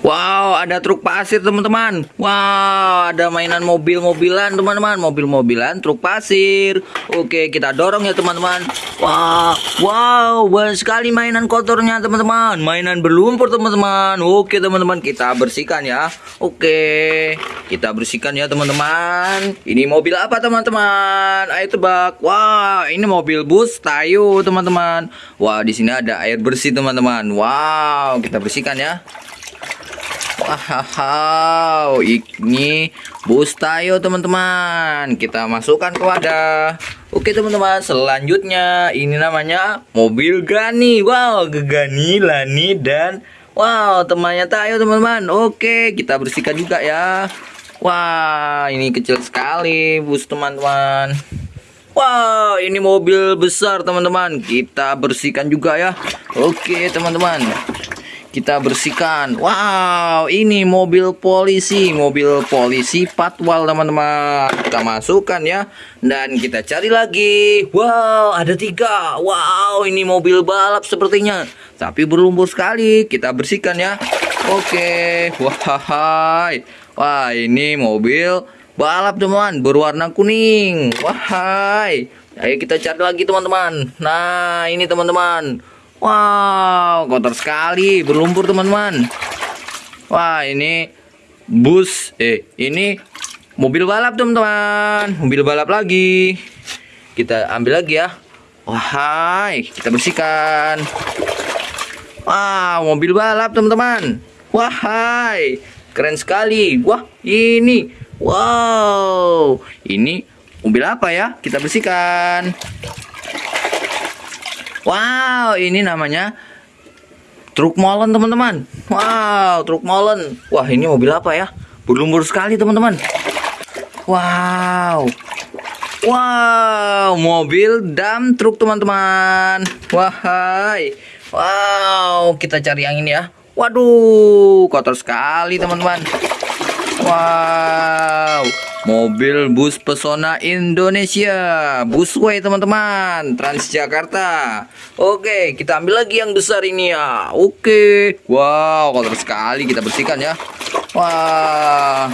Wow, ada truk pasir teman-teman. Wow, ada mainan mobil-mobilan teman-teman. Mobil-mobilan, truk pasir. Oke, kita dorong ya teman-teman. Wow, wow, banyak sekali mainan kotornya teman-teman. Mainan berlumpur teman-teman. Oke teman-teman, kita bersihkan ya. Oke, kita bersihkan ya teman-teman. Ini mobil apa teman-teman? Ayo tebak. Wah, ini mobil bus Tayo teman-teman. Wah, di sini ada air bersih teman-teman. Wow, kita bersihkan ya. Wow, ini bus tayo teman-teman. Kita masukkan ke wadah. Oke teman-teman, selanjutnya ini namanya mobil Gani. Wow, Gegani, Lani dan wow temannya tayo teman-teman. Oke, kita bersihkan juga ya. Wah, ini kecil sekali bus teman-teman. Wow, ini mobil besar teman-teman. Kita bersihkan juga ya. Oke teman-teman kita bersihkan. Wow, ini mobil polisi, mobil polisi patwal teman-teman. Kita masukkan ya, dan kita cari lagi. Wow, ada tiga. Wow, ini mobil balap sepertinya, tapi berlumpur sekali. Kita bersihkan ya. Oke, wah, wah ini mobil balap teman, berwarna kuning. Wahai, ayo kita cari lagi teman-teman. Nah, ini teman-teman. Wow, kotor sekali, berlumpur teman-teman. Wah, ini bus, eh, ini mobil balap teman-teman, mobil balap lagi. Kita ambil lagi ya. Wahai, kita bersihkan. Wah, mobil balap teman-teman. Wahai, keren sekali. Wah, ini, wow, ini mobil apa ya? Kita bersihkan. Wow, ini namanya truk molen teman-teman. Wow, truk molen. Wah, ini mobil apa ya? Berlumpur sekali teman-teman. Wow. Wow, mobil dam truk teman-teman. Wahai. Wow, kita cari yang ini ya. Waduh, kotor sekali teman-teman. Wow. Mobil bus pesona Indonesia. Busway teman-teman. Transjakarta. Oke kita ambil lagi yang besar ini ya. Oke. Wow kotor sekali kita bersihkan ya. Wah.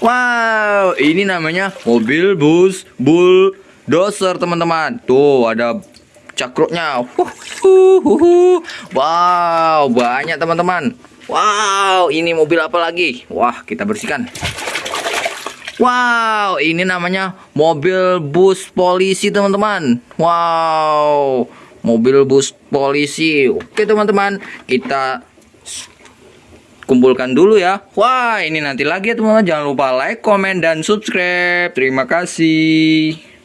Wow ini namanya mobil bus bulldozer teman-teman. Tuh ada cakruknya. Wow banyak teman-teman. Wow ini mobil apa lagi? Wah kita bersihkan Wow, ini namanya mobil bus polisi teman-teman. Wow, mobil bus polisi. Oke teman-teman, kita kumpulkan dulu ya. Wah, ini nanti lagi ya teman-teman. Jangan lupa like, komen, dan subscribe. Terima kasih.